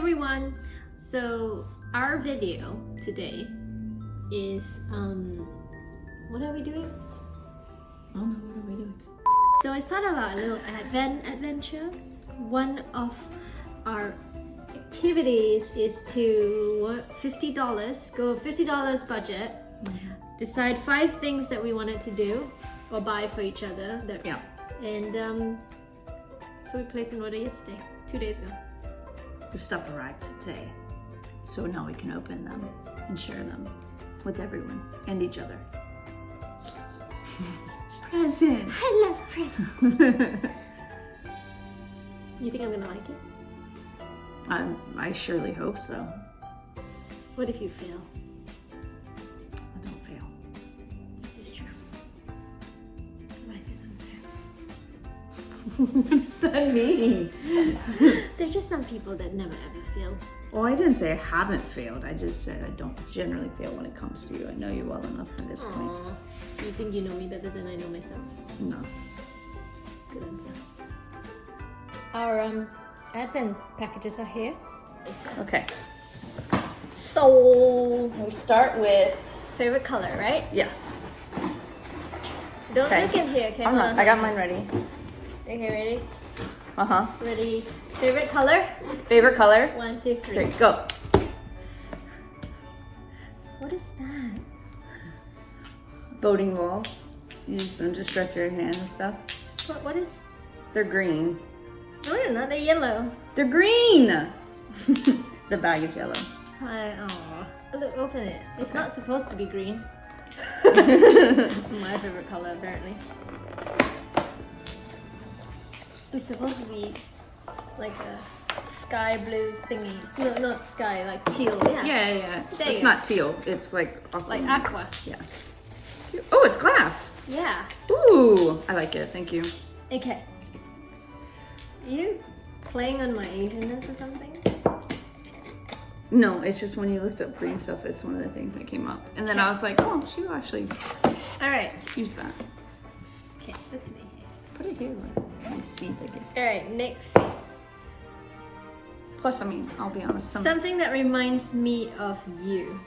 everyone. So our video today is um what are we doing? Oh no, what are we doing? So it's part of our little advent adventure, one of our activities is to what fifty dollars go fifty dollars budget, decide five things that we wanted to do or buy for each other. That Yeah. and um, so we placed an order yesterday, two days ago. The stuff arrived today. So now we can open them and share them with everyone and each other. Presents! I love presents. You think I'm gonna like it? I, I surely hope so. What if you fail? What does that mean? There's just some people that never ever fail. Well, I didn't say I haven't failed. I just said I don't generally fail when it comes to you. I know you well enough at this point. Aww. Do you think you know me better than I know myself? No. Good answer. Our um advent packages are here. Okay. So We start with favorite color, right? yeah. Don't Okay. look in here, okay? I'm not. I got mine ready. Okay, ready? Uh huh. Ready. Favorite color? Favorite color? One, two, three. Okay, go. What is that? Boating balls. Use them to stretch your hand and stuff. What, what is? They're green. No, they're not. They're yellow. They're green. the bag is yellow. Hi. Oh, look, open it. It's Okay. not supposed to be green. My favorite color, apparently. It's supposed to be like a sky blue thingy. No, not sky, like teal. Yeah. Yeah, yeah. There it's you not teal. It's like Like aqua. Yeah. Oh, it's glass. Yeah. Ooh, I like it. Thank you. Okay. You playing on my Asianness or something? No, it's just when you looked up green stuff, it's one of the things that came up. And then I was like, oh, she actually All right. use that. Okay. This for me. Put it here. See. All right. Next. Plus, I mean, I'll be honest. Some, Something that reminds me of you.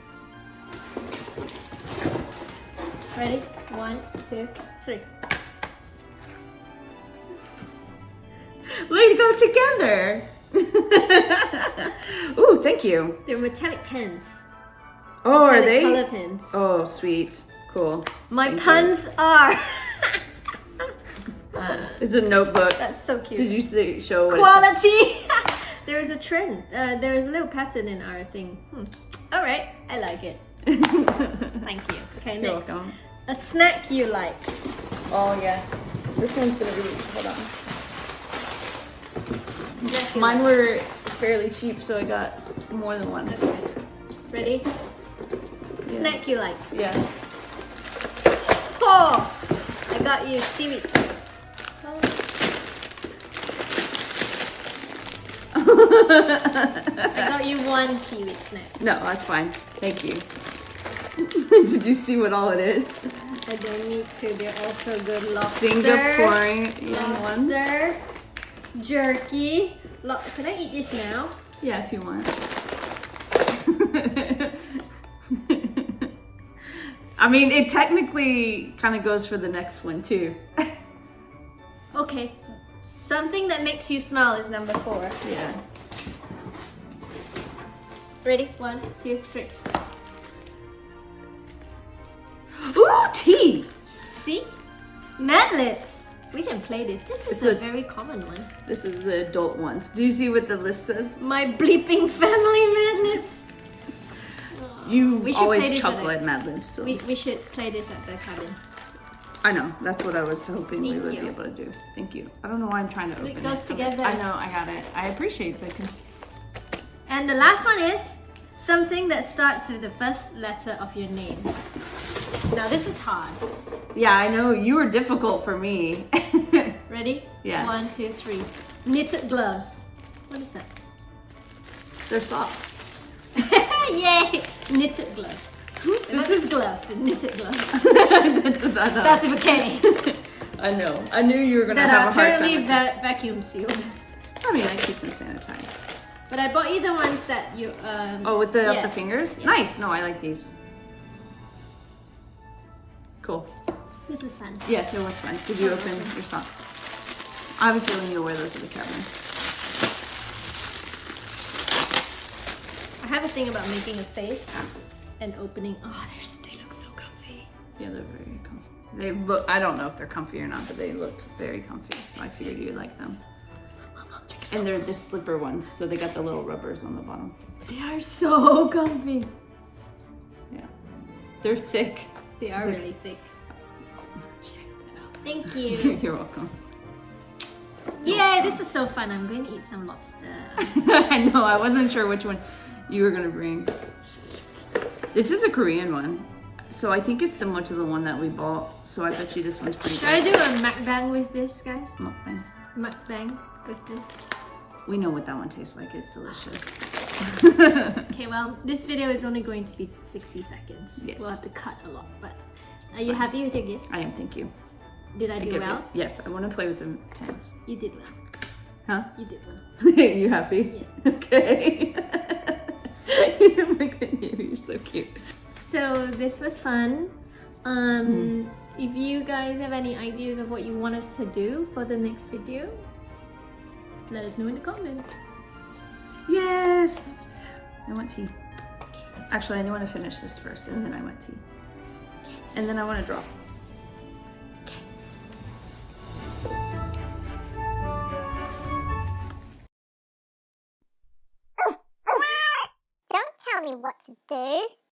Ready? One, two, three. Way to go together! Ooh, thank you. They're metallic pens. Oh, are they? Color pens. Oh, sweet. Cool. My thank you. puns are. It's a notebook. That's so cute. Did you see, show Quality. there is a trend. Uh, there is a little pattern in our thing. Hmm. All right, I like it. Thank you. Okay, You're next. welcome. A snack you like. Oh, yeah. This one's gonna be, hold on. Snack Mine like. were fairly cheap, so I got more than one. Okay. Ready? Yeah. Snack you like. Yeah. Oh, I got you seaweed I got you one seaweed snack. no, that's fine. Thank you. Did you see what all it is? I don't need to. They're also good lobster. Singaporean ones. Lobster, jerky. Lo- Can I eat this now? Yeah, if you want. I mean, it technically kind of goes for the next one too. Okay. Something that makes you smile is number four. Yeah. Ready? One, two, three. Ooh, tea. See? Madlibs. We can play this. This is a, a- very common one. This is the adult ones. Do you see what the list says? My bleeping family Madlibs. You always chuckle at at Mad so We, we should play this at the cabin. I know. That's what I was hoping we would you. be able to do. Thank you. I don't know why I'm trying to open It goes it. together. I know. I got it. I appreciate the. And the last one is something that starts with the first letter of your name. Now this is hard. yeah, I know you were difficult for me. Ready? Yeah. One, two, three. Knitted gloves. What is that? They're socks. Yay! Knitted gloves. This is gloves, knitted gloves. That's Starts with a K. I know. I knew you were gonna that have a hard time. apparently with that. va- vacuum sealed. I mean, I keep them sanitized. But I bought you the ones that you um. Oh, with the the fingers? yes. Nice. No, I like these. Cool. This was fun. Yes, it was fun. Did you open your socks? I have a feeling you'll wear those to the cabin. I have a thing about making a face and opening. Oh, they're, they look so comfy. Yeah, they're very comfy. They look, I don't know if they're comfy or not, but they looked very comfy. So I figured you'd like them. And they're the slipper ones, so they got the little rubbers on the bottom. They are so comfy. Yeah. They're thick. They are Thick. really thick. Check that out. Thank you. You're welcome. Yay, this was so fun. I'm going to eat some lobster. I know, I wasn't sure which one you were gonna bring. This is a Korean one. So I think it's similar to the one that we bought. So I bet you this one's pretty good. Should I do a mukbang with this, guys? Mukbang. Mukbang with this. We know what that one tastes like. It's delicious. Okay, well, this video is only going to be 60 seconds. Yes. We'll have to cut a lot, but are you happy with your gift? I am, thank you. Did I do give well? it- Yes, I want to play with the pens. You did well. Huh? You did well. you happy? Okay. Look at you, you're so cute. So this was fun. Um, Hmm. If you guys have any ideas of what you want us to do for the next video, let us know in the comments. Yes! I want tea. Actually, I want to finish this first and then I want tea. And then I want to draw. Don't tell me what to do.